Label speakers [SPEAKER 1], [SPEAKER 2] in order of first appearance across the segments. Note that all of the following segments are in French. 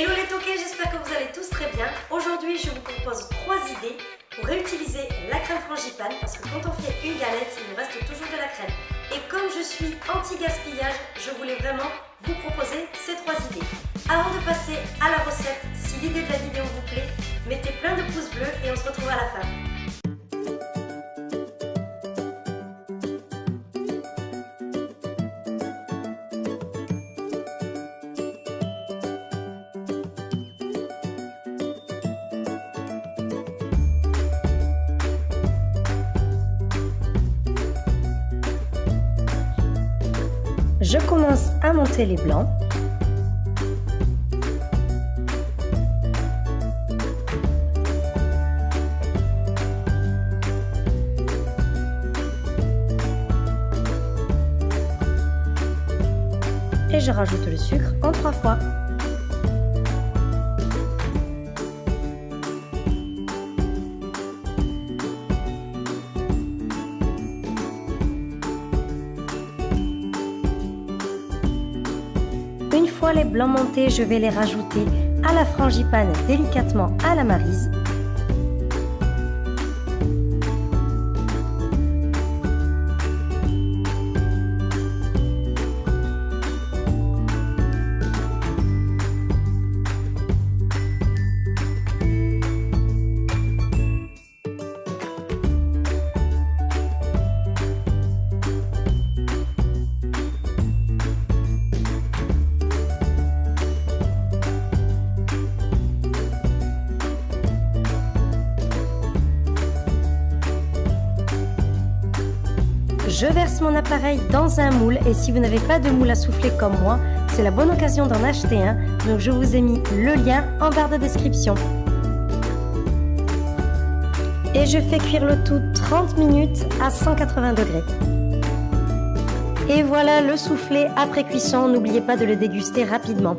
[SPEAKER 1] Hello les toqués, j'espère que vous allez tous très bien. Aujourd'hui, je vous propose trois idées pour réutiliser la crème frangipane parce que quand on fait une galette, il nous reste toujours de la crème. Et comme je suis anti-gaspillage, je voulais vraiment vous proposer ces trois idées. Avant de passer à la recette, si l'idée de la vidéo vous plaît, mettez plein de pouces bleus et on se retrouve à la fin. Je commence à monter les blancs. Et je rajoute le sucre en trois fois. Une fois les blancs montés, je vais les rajouter à la frangipane délicatement à la marise. Je verse mon appareil dans un moule et si vous n'avez pas de moule à souffler comme moi, c'est la bonne occasion d'en acheter un. Donc je vous ai mis le lien en barre de description. Et je fais cuire le tout 30 minutes à 180 degrés. Et voilà le soufflé après cuisson, n'oubliez pas de le déguster rapidement.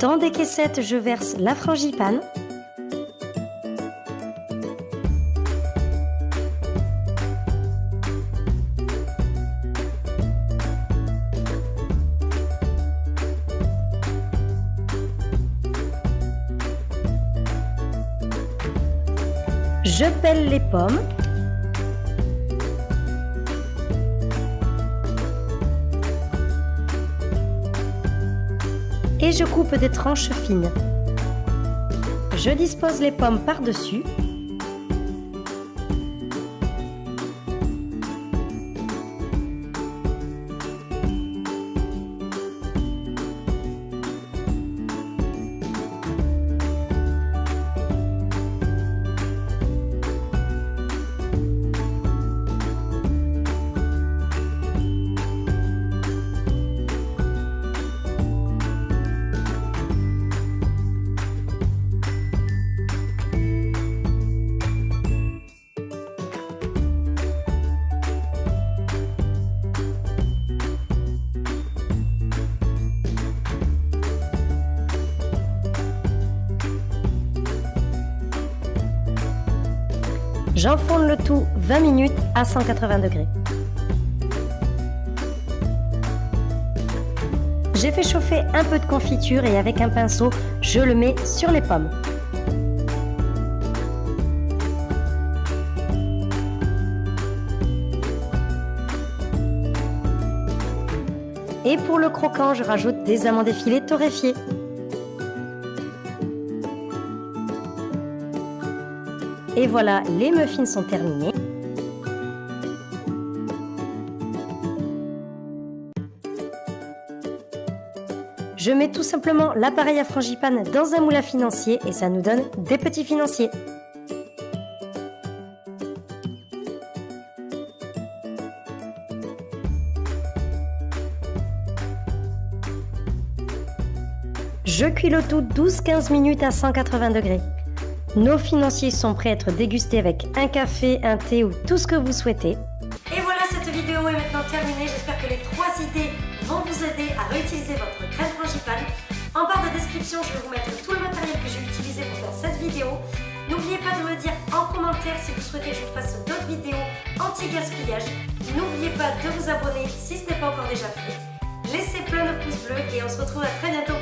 [SPEAKER 1] Dans des caissettes, je verse la frangipane. Je pèle les pommes. Et je coupe des tranches fines. Je dispose les pommes par-dessus. J'enfourne le tout 20 minutes à 180 degrés. J'ai fait chauffer un peu de confiture et avec un pinceau, je le mets sur les pommes. Et pour le croquant, je rajoute des amandes effilées torréfiées. Et voilà, les muffins sont terminés. Je mets tout simplement l'appareil à frangipane dans un moule à financier et ça nous donne des petits financiers. Je cuis le tout 12-15 minutes à 180 degrés. Nos financiers sont prêts à être dégustés avec un café, un thé ou tout ce que vous souhaitez. Et voilà, cette vidéo est maintenant terminée. J'espère que les trois idées vont vous aider à réutiliser votre crème frangipane. En barre de description, je vais vous mettre tout le matériel que j'ai utilisé pour faire cette vidéo. N'oubliez pas de me dire en commentaire si vous souhaitez que je fasse d'autres vidéos anti-gaspillage. N'oubliez pas de vous abonner si ce n'est pas encore déjà fait. Laissez plein de pouces bleus et on se retrouve à très bientôt